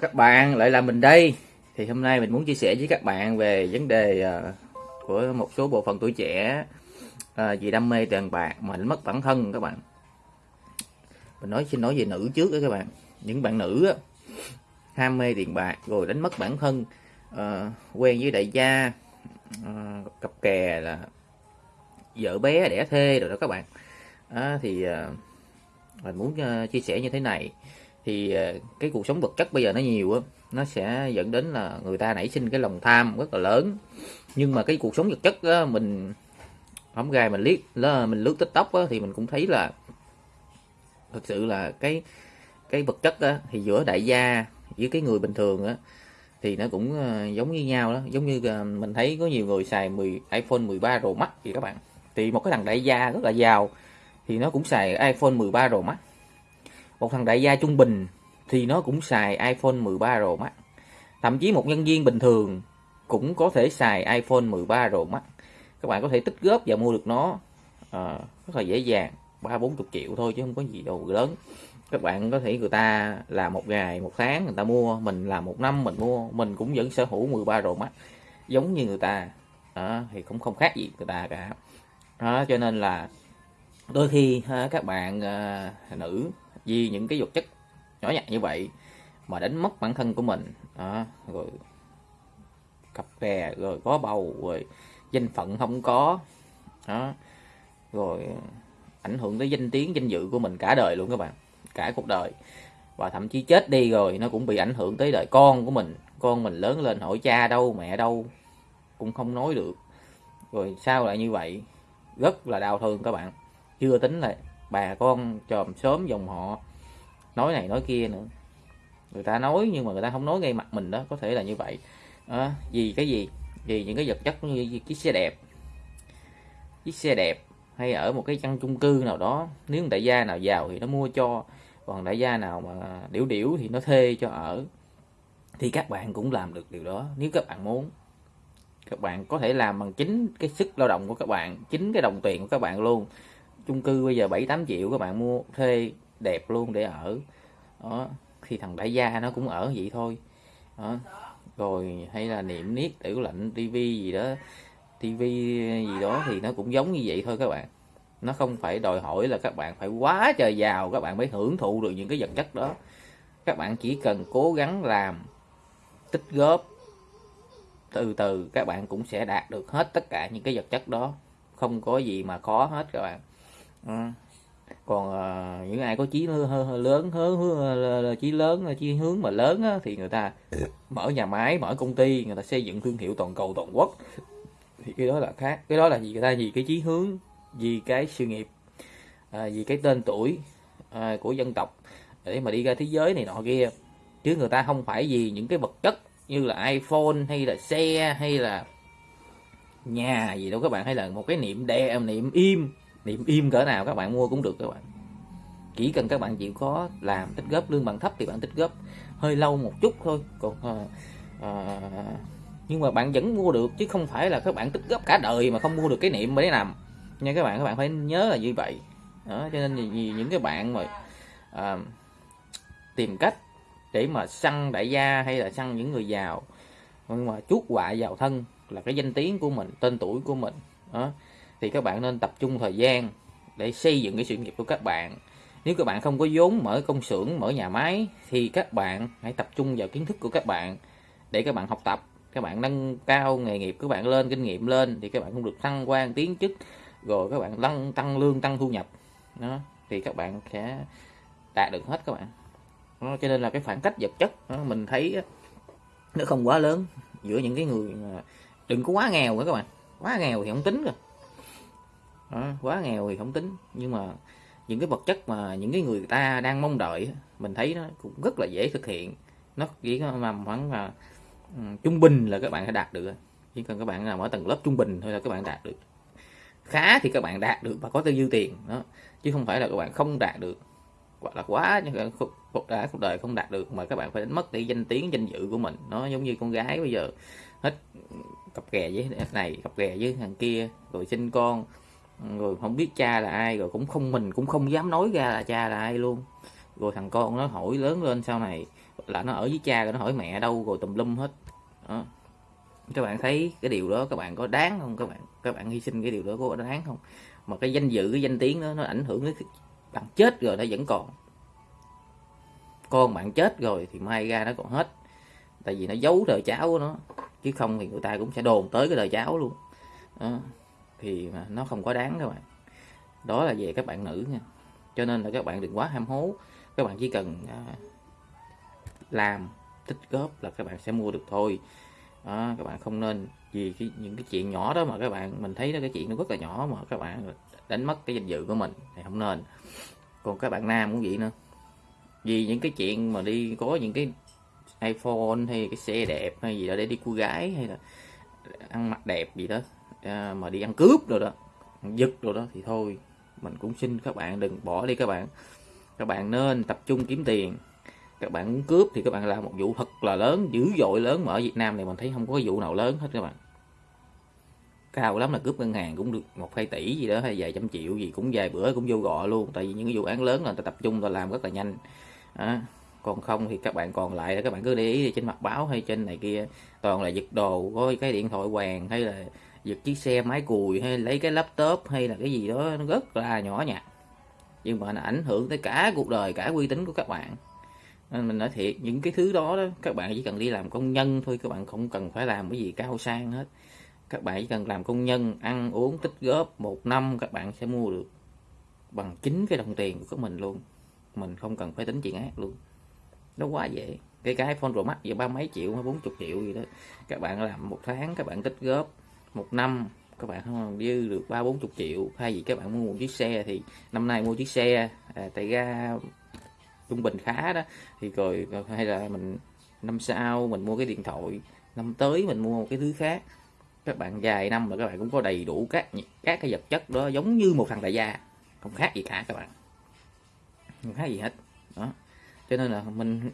các bạn lại là mình đây. Thì hôm nay mình muốn chia sẻ với các bạn về vấn đề uh, của một số bộ phận tuổi trẻ uh, vì đam mê tiền bạc mà đánh mất bản thân các bạn. Mình nói xin nói về nữ trước đó các bạn. Những bạn nữ á, ham mê tiền bạc rồi đánh mất bản thân uh, quen với đại gia uh, cặp kè là vợ bé đẻ thê rồi đó các bạn. À, thì uh, mình muốn uh, chia sẻ như thế này thì ờ, cái cuộc sống vật chất bây giờ nó nhiều á nó sẽ dẫn đến là người ta nảy sinh cái lòng tham rất là lớn. Nhưng mà cái cuộc sống vật chất á, mình không gài mình liếc là mình lướt tiktok á, thì mình cũng thấy là thực sự là cái cái vật chất á, thì giữa đại gia với cái người bình thường á thì nó cũng ờ, giống như nhau đó. Giống như ờ, mình thấy có nhiều người xài 10 iPhone 13 Pro Max gì các bạn. Thì một cái thằng đại gia rất là giàu thì nó cũng xài iPhone 13 Pro Max một thằng đại gia trung bình thì nó cũng xài iPhone 13 Pro Max. Thậm chí một nhân viên bình thường cũng có thể xài iPhone 13 Pro Max. Các bạn có thể tích góp và mua được nó à, rất là dễ dàng ba bốn chục triệu thôi chứ không có gì đâu lớn. Các bạn có thể người ta làm một ngày một tháng người ta mua mình làm một năm mình mua mình cũng vẫn sở hữu 13 Pro Max. Giống như người ta à, thì cũng không khác gì người ta cả. À, cho nên là đôi khi à, các bạn à, nữ vì những cái vật chất nhỏ nhặt như vậy mà đánh mất bản thân của mình. À, rồi cặp kè rồi có bầu rồi danh phận không có. Đó rồi ảnh hưởng tới danh tiếng danh dự của mình cả đời luôn các bạn cả cuộc đời. Và thậm chí chết đi rồi nó cũng bị ảnh hưởng tới đời con của mình. Con mình lớn lên hỏi cha đâu mẹ đâu cũng không nói được. Rồi sao lại như vậy? Rất là đau thương các bạn. Chưa tính là bà con chòm sớm dòng họ nói này nói kia nữa. Người ta nói nhưng mà người ta không nói ngay mặt mình đó có thể là như vậy. À, vì cái gì? Vì những cái vật chất như chiếc xe đẹp. Chiếc xe đẹp hay ở một cái căn chung cư nào đó nếu đại gia nào giàu thì nó mua cho còn đại gia nào mà điểu điểu thì nó thuê cho ở thì các bạn cũng làm được điều đó nếu các bạn muốn. Các bạn có thể làm bằng chính cái sức lao động của các bạn chính cái đồng tiền của các bạn luôn chung cư bây giờ 7 8 triệu các bạn mua thuê đẹp luôn để ở. Đó, thì thằng đại gia nó cũng ở vậy thôi. Đó. rồi hay là niệm niết, tiểu lạnh tivi gì đó tivi gì đó thì nó cũng giống như vậy thôi các bạn. Nó không phải đòi hỏi là các bạn phải quá trời giàu, các bạn mới hưởng thụ được những cái vật chất đó. Các bạn chỉ cần cố gắng làm, tích góp, từ từ các bạn cũng sẽ đạt được hết tất cả những cái vật chất đó. Không có gì mà khó hết các bạn. Ừ. Còn à, những ai có chí lớn hướng chí lớn à, chí hướng mà lớn á, thì người ta mở nhà máy mở công ty người ta xây dựng thương hiệu toàn cầu toàn quốc. Thì cái đó là khác. Cái đó là gì? Người ta vì cái chí hướng vì cái sự nghiệp à, vì cái tên tuổi à, của dân tộc để mà đi ra thế giới này nọ kia. Chứ người ta không phải vì những cái vật chất như là iPhone hay là xe hay là nhà gì đâu các bạn. Hay là một cái niệm đè niệm im niệm im cỡ nào các bạn mua cũng được các bạn. Chỉ cần các bạn chịu khó làm tích góp lương bằng thấp thì bạn tích góp. Hơi lâu một chút thôi còn à, à, nhưng mà bạn vẫn mua được chứ không phải là các bạn tích góp cả đời mà không mua được cái niệm mới nằm nha các bạn các bạn phải nhớ là như vậy. Đó cho nên vì những cái bạn mà à, tìm cách để mà săn đại gia hay là săn những người giàu nhưng mà chuốt họa vào thân là cái danh tiếng của mình tên tuổi của mình. Đó thì các bạn nên tập trung thời gian để xây dựng cái sự nghiệp của các bạn. Nếu các bạn không có vốn mở công xưởng mở nhà máy thì các bạn hãy tập trung vào kiến thức của các bạn để các bạn học tập. Các bạn nâng cao nghề nghiệp của các bạn lên kinh nghiệm lên thì các bạn cũng được thăng quan tiến chức rồi các bạn tăng tăng lương tăng thu nhập. Đó thì các bạn sẽ đạt được hết các bạn. Đó, cho nên là cái khoảng cách vật chất đó, mình thấy nó không quá lớn giữa những cái người đừng có quá nghèo nữa các bạn. Quá nghèo thì không tính rồi đó, quá nghèo thì không tính. Nhưng mà những cái vật chất mà những cái người ta đang mong đợi mình thấy nó cũng rất là dễ thực hiện. Nó chỉ mà khoảng là ừ, trung bình là các bạn sẽ đạt được chỉ cần các bạn làm ở tầng lớp trung bình thôi là các bạn đạt được. Khá thì các bạn đạt được và có tư dư tiền đó. Chứ không phải là các bạn không đạt được. Hoặc là quá cuộc đã cuộc đời không đạt được mà các bạn phải đánh mất đi danh tiếng danh dự của mình. Nó giống như con gái bây giờ hết cặp kè với này cặp kè với thằng kia rồi sinh con rồi không biết cha là ai, rồi cũng không, mình cũng không dám nói ra là cha là ai luôn. Rồi thằng con nó hỏi lớn lên sau này, là nó ở với cha rồi nó hỏi mẹ đâu rồi tùm lum hết. Đó. các bạn thấy cái điều đó, các bạn có đáng không? Các bạn các bạn hy sinh cái điều đó có đáng không? Mà cái danh dự, cái danh tiếng đó, nó ảnh hưởng đến bạn chết rồi nó vẫn còn. Con bạn chết rồi thì mai ra nó còn hết. Tại vì nó giấu đời cháu của nó, chứ không thì người ta cũng sẽ đồn tới cái đời cháu luôn. Đó thì nó không có đáng các bạn. Đó là về các bạn nữ nha. Cho nên là các bạn đừng quá ham hố. Các bạn chỉ cần à, làm tích góp là các bạn sẽ mua được thôi. Đó, các bạn không nên vì cái, những cái chuyện nhỏ đó mà các bạn mình thấy đó cái chuyện nó rất là nhỏ mà các bạn đánh mất cái danh dự của mình thì không nên. Còn các bạn nam cũng vậy nữa. Vì những cái chuyện mà đi có những cái iPhone hay cái xe đẹp hay gì đó để đi cô gái hay là ăn mặc đẹp gì đó à, mà đi ăn cướp rồi đó giật rồi đó thì thôi mình cũng xin các bạn đừng bỏ đi các bạn. Các bạn nên tập trung kiếm tiền. Các bạn muốn cướp thì các bạn làm một vụ thật là lớn dữ dội lớn mà ở Việt Nam này mình thấy không có vụ nào lớn hết các bạn. Cao lắm là cướp ngân hàng cũng được một hai tỷ gì đó hay vài trăm triệu gì cũng vài bữa cũng vô gọ luôn. Tại vì những cái vụ án lớn là người ta tập trung ta làm rất là nhanh. À, còn không thì các bạn còn lại là các bạn cứ để ý trên mặt báo hay trên này kia. Toàn là giật đồ có cái điện thoại hoàng hay là giật chiếc xe máy cùi hay lấy cái laptop hay là cái gì đó nó rất là nhỏ nhặt. Nhưng mà nó ảnh hưởng tới cả cuộc đời cả uy tín của các bạn. Nên mình nói thiệt những cái thứ đó, đó các bạn chỉ cần đi làm công nhân thôi các bạn không cần phải làm cái gì cao sang hết. Các bạn chỉ cần làm công nhân ăn uống tích góp một năm các bạn sẽ mua được bằng chính cái đồng tiền của các mình luôn. Mình không cần phải tính chuyện ác luôn. Nó quá dễ. Cái cái iPhone Pro Max giờ ba mấy triệu hay bốn chục triệu gì đó. Các bạn làm một tháng các bạn tích góp một năm các bạn không dư được ba bốn chục triệu. Hay gì các bạn mua một chiếc xe thì năm nay mua chiếc xe à, tại ra trung bình khá đó. Thì rồi hay là mình năm sau mình mua cái điện thoại năm tới mình mua một cái thứ khác. Các bạn dài năm là các bạn cũng có đầy đủ các các cái vật chất đó giống như một thằng đại gia không khác gì cả các bạn. Không khác gì hết. Đó. Cho nên là mình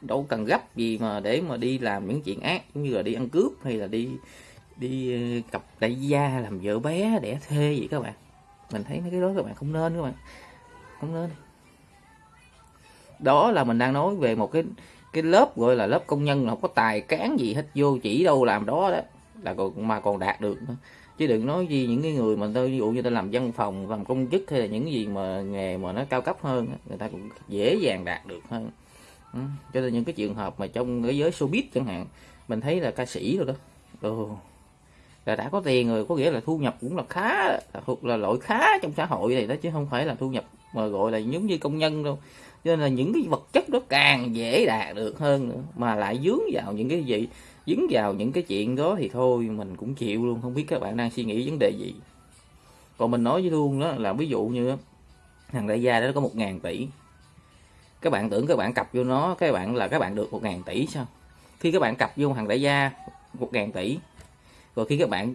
đâu cần gấp gì mà để mà đi làm những chuyện ác giống như là đi ăn cướp hay là đi đi ờ, cặp đại gia làm vợ bé đẻ thê vậy các bạn mình thấy mấy cái đó các bạn không nên các bạn không nên đó là mình đang nói về một cái cái lớp gọi là lớp công nhân không có tài cán gì hết, vô chỉ đâu làm đó đó, là còn, mà còn đạt được nữa. chứ đừng nói gì những cái người mà tôi ví dụ như tôi làm văn phòng, làm công chức hay là những gì mà nghề mà nó cao cấp hơn người ta cũng dễ dàng đạt được hơn ừ. cho nên những cái trường hợp mà trong cái giới showbiz chẳng hạn, mình thấy là ca sĩ rồi đó ừ là đã có tiền rồi, có nghĩa là thu nhập cũng là khá, là thuộc là loại khá trong xã hội này đó, chứ không phải là thu nhập mà gọi là giống như công nhân đâu. Cho nên là những cái vật chất đó càng dễ đạt được hơn nữa, mà lại dướng vào những cái gì dính vào những cái chuyện đó thì thôi, mình cũng chịu luôn, không biết các bạn đang suy nghĩ vấn đề gì. Còn mình nói với luôn đó, là ví dụ như thằng đại gia đó có một ngàn tỷ. Các bạn tưởng các bạn cặp vô nó, các bạn là các bạn được một ngàn tỷ sao? Khi các bạn cặp vô thằng đại gia một ngàn tỷ rồi khi các bạn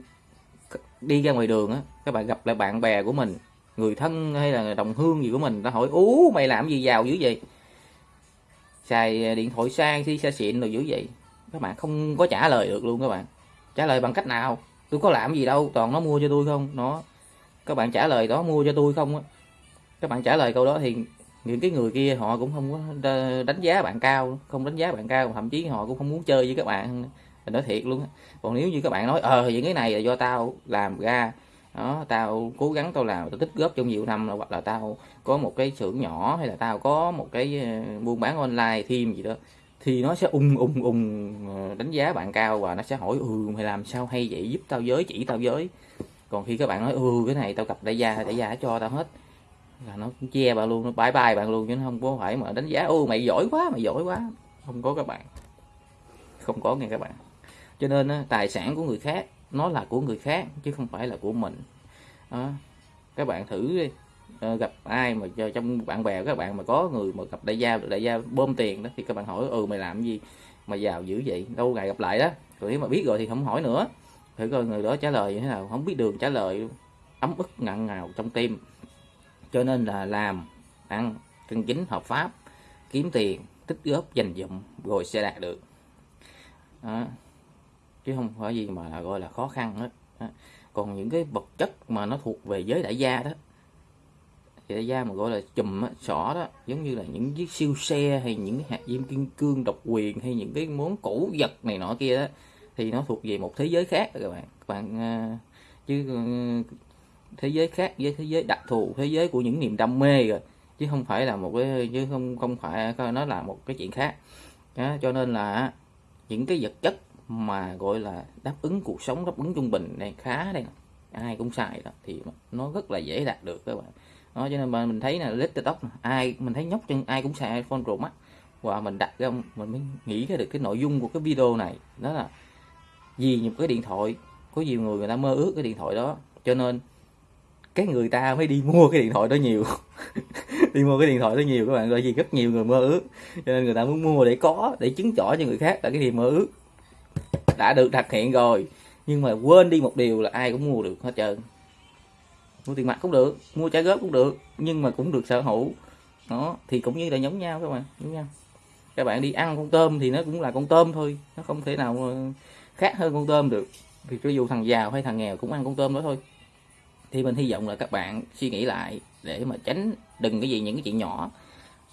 đi ra ngoài đường á, các bạn gặp lại bạn bè của mình, người thân hay là đồng hương gì của mình ta hỏi, ú, mày làm gì giàu dữ vậy? Xài điện thoại sang khi xa xịn rồi dữ vậy. Các bạn không có trả lời được luôn các bạn. Trả lời bằng cách nào? Tôi có làm gì đâu, toàn nó mua cho tôi không? Nó, các bạn trả lời đó, mua cho tôi không á. Các bạn trả lời câu đó thì những cái người kia họ cũng không có đánh giá bạn cao, không đánh giá bạn cao, thậm chí họ cũng không muốn chơi với các bạn nói thiệt luôn còn nếu như các bạn nói ờ những cái này là do tao làm ra, đó, tao cố gắng tao làm, tao tích góp trong nhiều năm, hoặc là tao có một cái xưởng nhỏ, hay là tao có một cái ờ, buôn bán online thêm gì đó, thì nó sẽ ung ung ung ờ, đánh giá bạn cao và nó sẽ hỏi ừ mày làm sao hay vậy? Giúp tao giới chỉ tao giới còn khi các bạn nói ừ cái này tao gặp đại gia đại gia cho tao hết. Là nó cũng che bạn luôn, nó bye bye bạn luôn, chứ nó không có phải mà đánh giá, ô, mày giỏi quá, mày giỏi quá. Không có các bạn. Không có nghe các bạn cho nên tài sản của người khác, nó là của người khác, chứ không phải là của mình. Đó. các bạn thử đi gặp ai mà trong bạn bè, các bạn mà có người mà gặp đại gia đại gia bơm tiền đó, thì các bạn hỏi ừ mày làm gì mà giàu dữ vậy? Đâu ngày gặp lại đó. Rồi nếu mà biết rồi thì không hỏi nữa. Thử coi người đó trả lời như thế nào. Không biết đường trả lời, ấm ức ngặn ngào trong tim. Cho nên là làm, ăn chân chính hợp pháp, kiếm tiền, tích góp, dành dụm, rồi sẽ đạt được. Đó chứ không phải gì mà gọi là khó khăn hết. Còn những cái vật chất mà nó thuộc về giới đại gia đó thì đại gia mà gọi là chùm á, sỏ đó giống như là những chiếc siêu xe hay những hạt diêm kim cương độc quyền hay những cái món cổ vật này nọ kia đó thì nó thuộc về một thế giới khác các bạn. Các bạn ờ, chứ ừ, thế giới khác với thế giới đặc thù thế giới của những niềm đam mê rồi chứ không phải là một cái chứ không không phải nó là một cái chuyện khác. Đó, cho nên là những cái vật chất mà gọi là đáp ứng cuộc sống, đáp ứng trung bình này khá đây. Ai cũng xài đó, thì nó rất là dễ đạt được các bạn. Đó, cho nên mà mình thấy là lít tiktok ai, mình thấy nhóc chân ai cũng xài iphone pro max và mình đặt ra, mình mới nghĩ ra được cái nội dung của cái video này. Đó là vì một cái điện thoại. Có nhiều người người ta mơ ước cái điện thoại đó. Cho nên cái người ta mới đi mua cái điện thoại đó nhiều. Đi mua cái điện thoại đó nhiều các bạn bởi vì rất nhiều người mơ ước. Cho nên người ta muốn mua để có, để chứng tỏ cho người khác là cái gì mơ ước đã được thực hiện rồi. Nhưng mà quên đi một điều là ai cũng mua được hết trơn. Mua tiền mặt cũng được, mua trả góp cũng được, nhưng mà cũng được sở hữu. Đó, thì cũng như là giống nhau các bạn, giống nhau. Các bạn đi ăn con tôm thì nó cũng là con tôm thôi, nó không thể nào ờ, khác hơn con tôm được. Thì cho dù thằng giàu hay thằng nghèo cũng ăn con tôm đó thôi. Thì mình hy vọng là các bạn suy nghĩ lại để mà tránh đừng cái gì những cái chuyện nhỏ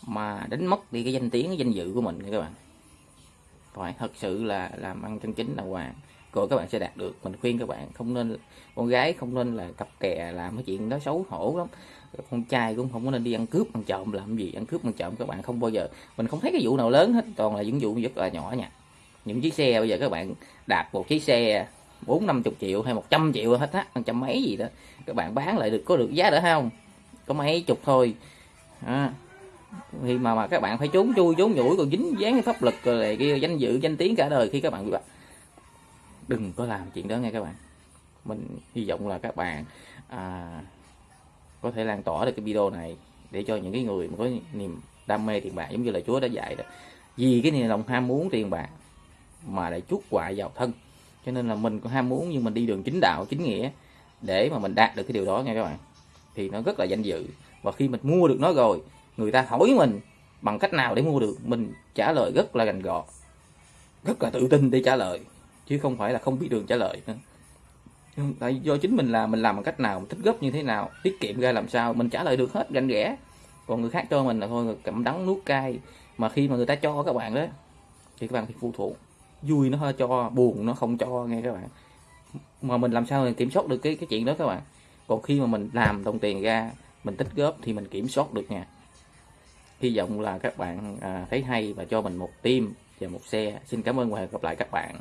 mà đánh mất đi cái danh tiếng, cái danh dự của mình các bạn phải thật sự là làm ăn chân chính là hoàng. Rồi các bạn sẽ đạt được. Mình khuyên các bạn không nên con gái không nên là cặp kè làm cái chuyện đó xấu hổ lắm. Con trai cũng không có nên đi ăn cướp ăn trộm làm gì ăn cướp ăn trộm các bạn không bao giờ. Mình không thấy cái vụ nào lớn hết toàn là những vụ rất là nhỏ nha. Những chiếc xe bây giờ các bạn đạp một chiếc xe bốn năm chục triệu hay một trăm triệu hết á trăm mấy gì đó. Các bạn bán lại được có được giá đỡ không? Có mấy chục thôi. À, thì mà mà các bạn phải trốn chui trốn nhủi còn dính dáng cái pháp lực rồi lại cái danh dự danh tiếng cả đời khi các bạn bị bắt. Đừng có làm chuyện đó nghe các bạn. Mình hy vọng là các bạn à, có thể lan tỏa được cái video này để cho những cái người mà có niềm đam mê tiền bạc giống như là Chúa đã dạy đó. Vì cái niềm lòng ham muốn tiền bạc mà lại chuốc họa vào thân. Cho nên là mình có ham muốn nhưng mình đi đường chính đạo chính nghĩa để mà mình đạt được cái điều đó nha các bạn. Thì nó rất là danh dự. Và khi mình mua được nó rồi người ta hỏi mình bằng cách nào để mua được, mình trả lời rất là gành gọt, rất là tự tin để trả lời, chứ không phải là không biết đường trả lời nữa. Tại do chính mình là, mình làm bằng cách nào, mình tích góp như thế nào, tiết kiệm ra làm sao, mình trả lời được hết gành ghẽ còn người khác cho mình là thôi cầm đắng nuốt cay. Mà khi mà người ta cho các bạn đó, thì các bạn phải phụ thuộc. Vui nó cho, buồn nó không cho nghe các bạn. Mà mình làm sao mình kiểm soát được cái cái chuyện đó các bạn? Còn khi mà mình làm đồng tiền ra, mình tích góp thì mình kiểm soát được nha hy vọng là các bạn à, thấy hay và cho mình một tim và một xe xin cảm ơn và hẹn gặp lại các bạn.